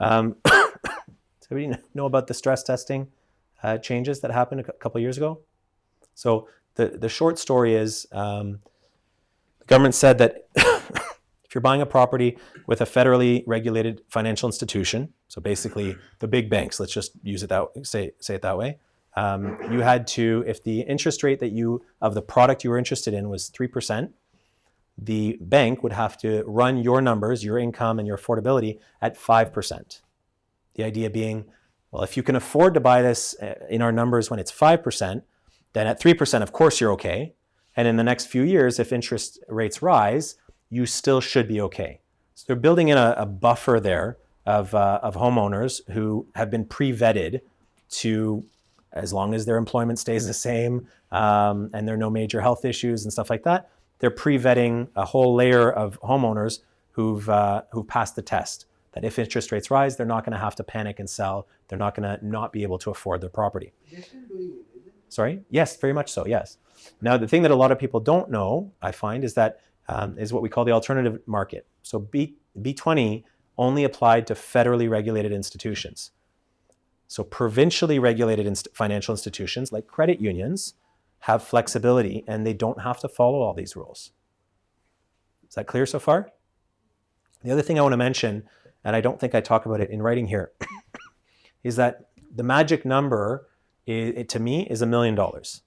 Um, does everybody know about the stress testing uh, changes that happened a couple years ago? So the, the short story is um, the government said that if you're buying a property with a federally regulated financial institution, so basically the big banks, let's just use it that say say it that way. Um, you had to, if the interest rate that you of the product you were interested in was three percent, the bank would have to run your numbers, your income and your affordability at five percent. The idea being, well, if you can afford to buy this uh, in our numbers when it's five percent, then at three percent, of course you're okay. And in the next few years, if interest rates rise, you still should be okay. So they're building in a, a buffer there of, uh, of homeowners who have been pre-vetted to, as long as their employment stays the same um, and there are no major health issues and stuff like that, they're pre-vetting a whole layer of homeowners who've, uh, who've passed the test. That if interest rates rise, they're not going to have to panic and sell. They're not going to not be able to afford their property. Sorry? Yes, very much so, yes. Now, the thing that a lot of people don't know, I find, is that um, is what we call the alternative market. So B, B20 only applied to federally regulated institutions. So provincially regulated inst financial institutions like credit unions have flexibility and they don't have to follow all these rules. Is that clear so far? The other thing I want to mention, and I don't think I talk about it in writing here, is that the magic number it, to me is a million dollars.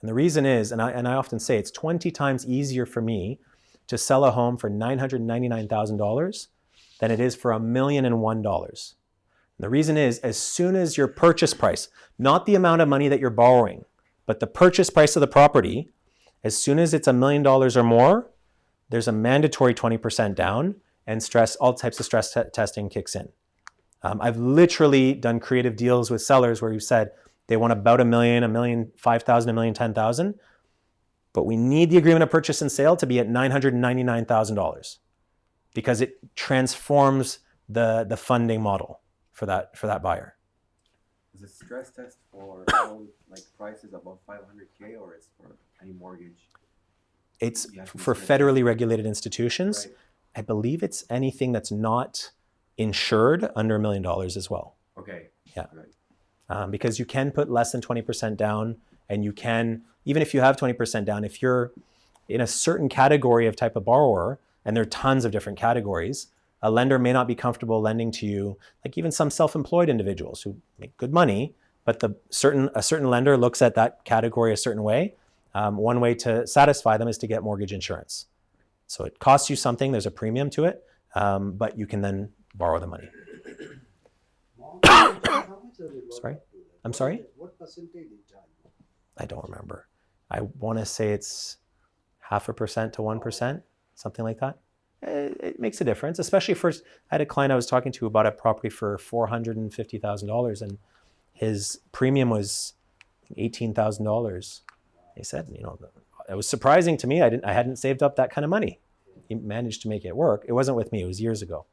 And the reason is, and I, and I often say it's 20 times easier for me to sell a home for $999,000 than it is for a million and one dollars. The reason is, as soon as your purchase price, not the amount of money that you're borrowing, but the purchase price of the property, as soon as it's a million dollars or more, there's a mandatory 20% down and stress, all types of stress testing kicks in. Um, I've literally done creative deals with sellers where you said, they want about a million, a million, 5,000, a million, 10,000. But we need the agreement of purchase and sale to be at $999,000 because it transforms the, the funding model for that, for that buyer. Is it stress test for all like prices above 500K or it's for any mortgage? It's You have to for federally regulated institutions. Right. I believe it's anything that's not insured under a million dollars as well. Okay. Yeah. Right. um, because you can put less than 20% down and you can, even if you have 20% down, if you're in a certain category of type of borrower, and there are tons of different categories, a lender may not be comfortable lending to you, like even some self-employed individuals who make good money, but the certain, a certain lender looks at that category a certain way. Um, one way to satisfy them is to get mortgage insurance. So it costs you something, there's a premium to it, um, but you can then borrow the money. Sorry? I'm sorry? What percentage? I don't remember. I want to say it's half a percent to 1%, something like that. It, makes a difference, especially for, I had a client I was talking to about a property for $450,000 and his premium was $18,000. He said, you know, it was surprising to me. I, didn't, I hadn't saved up that kind of money. He managed to make it work. It wasn't with me, it was years ago.